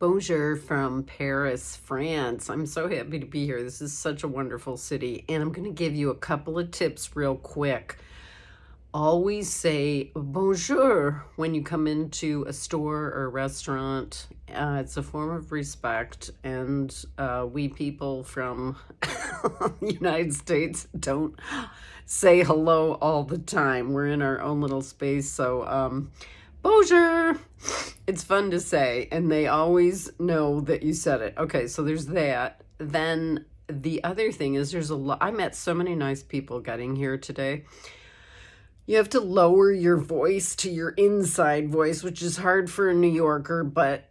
Bonjour from Paris, France. I'm so happy to be here. This is such a wonderful city. And I'm going to give you a couple of tips real quick. Always say bonjour when you come into a store or a restaurant. Uh, it's a form of respect. And uh, we people from the United States don't say hello all the time. We're in our own little space. So, um, bonjour it's fun to say, and they always know that you said it. Okay, so there's that. Then the other thing is there's a lot, I met so many nice people getting here today. You have to lower your voice to your inside voice, which is hard for a New Yorker, but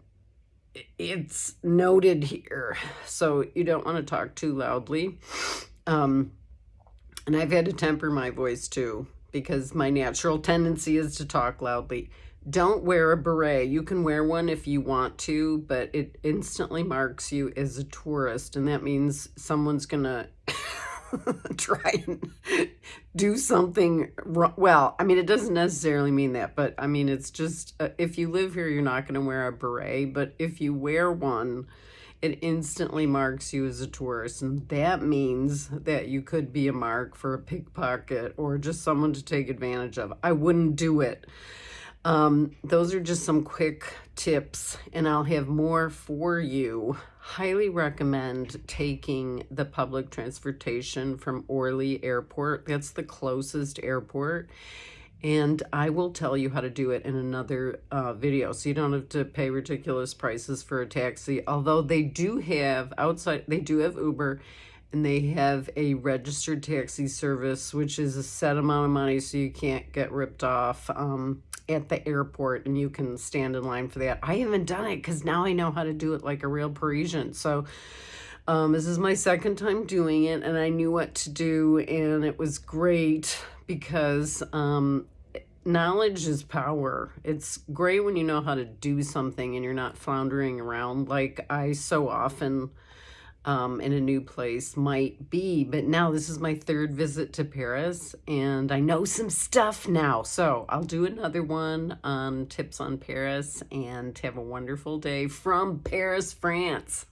it's noted here. So you don't want to talk too loudly. Um, and I've had to temper my voice too, because my natural tendency is to talk loudly. Don't wear a beret. You can wear one if you want to, but it instantly marks you as a tourist. And that means someone's going to try and do something wrong. Well, I mean, it doesn't necessarily mean that, but I mean, it's just uh, if you live here, you're not going to wear a beret. But if you wear one, it instantly marks you as a tourist. And that means that you could be a mark for a pickpocket or just someone to take advantage of. I wouldn't do it. Um, those are just some quick tips and I'll have more for you. Highly recommend taking the public transportation from Orly Airport. That's the closest airport. And I will tell you how to do it in another uh, video. So you don't have to pay ridiculous prices for a taxi. Although they do have outside, they do have Uber and they have a registered taxi service, which is a set amount of money so you can't get ripped off. Um, at the airport and you can stand in line for that. I haven't done it because now I know how to do it like a real Parisian. So um, this is my second time doing it and I knew what to do and it was great because um, knowledge is power. It's great when you know how to do something and you're not floundering around like I so often um, in a new place might be. But now this is my third visit to Paris and I know some stuff now. So I'll do another one on tips on Paris and have a wonderful day from Paris, France.